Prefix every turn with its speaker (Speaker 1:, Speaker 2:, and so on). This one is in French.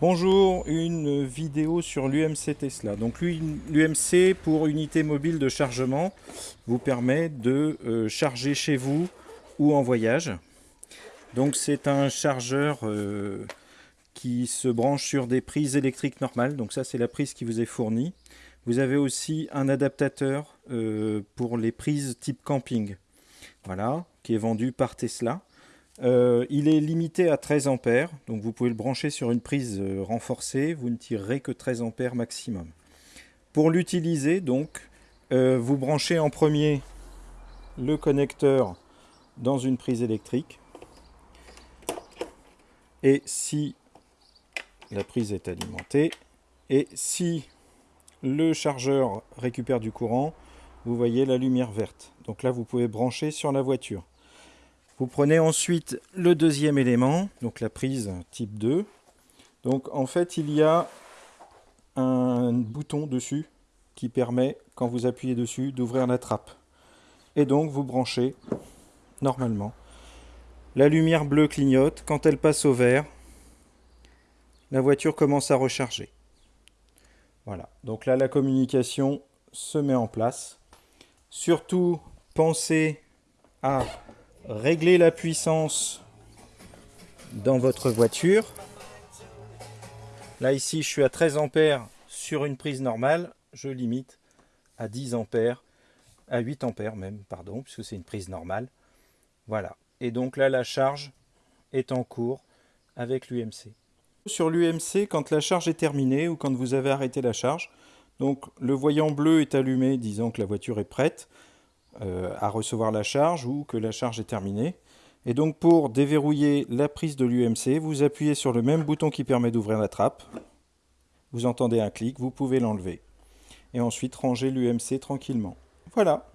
Speaker 1: Bonjour, une vidéo sur l'UMC Tesla. Donc l'UMC pour unité mobile de chargement vous permet de euh, charger chez vous ou en voyage. Donc c'est un chargeur euh, qui se branche sur des prises électriques normales. Donc ça c'est la prise qui vous est fournie. Vous avez aussi un adaptateur euh, pour les prises type camping. Voilà, qui est vendu par Tesla. Euh, il est limité à 13 ampères, donc vous pouvez le brancher sur une prise euh, renforcée, vous ne tirerez que 13 ampères maximum. Pour l'utiliser, donc, euh, vous branchez en premier le connecteur dans une prise électrique. Et si la prise est alimentée, et si le chargeur récupère du courant, vous voyez la lumière verte. Donc là, vous pouvez brancher sur la voiture. Vous prenez ensuite le deuxième élément, donc la prise type 2. Donc en fait, il y a un bouton dessus qui permet, quand vous appuyez dessus, d'ouvrir la trappe. Et donc vous branchez normalement. La lumière bleue clignote. Quand elle passe au vert, la voiture commence à recharger. Voilà. Donc là, la communication se met en place. Surtout, pensez à régler la puissance dans votre voiture. Là ici je suis à 13 ampères sur une prise normale, je limite à 10 ampères, à 8 ampères même, pardon, puisque c'est une prise normale. Voilà, et donc là la charge est en cours avec l'UMC. Sur l'UMC, quand la charge est terminée ou quand vous avez arrêté la charge, donc le voyant bleu est allumé disant que la voiture est prête. Euh, à recevoir la charge ou que la charge est terminée. Et donc pour déverrouiller la prise de l'UMC, vous appuyez sur le même bouton qui permet d'ouvrir la trappe. Vous entendez un clic, vous pouvez l'enlever. Et ensuite ranger l'UMC tranquillement. Voilà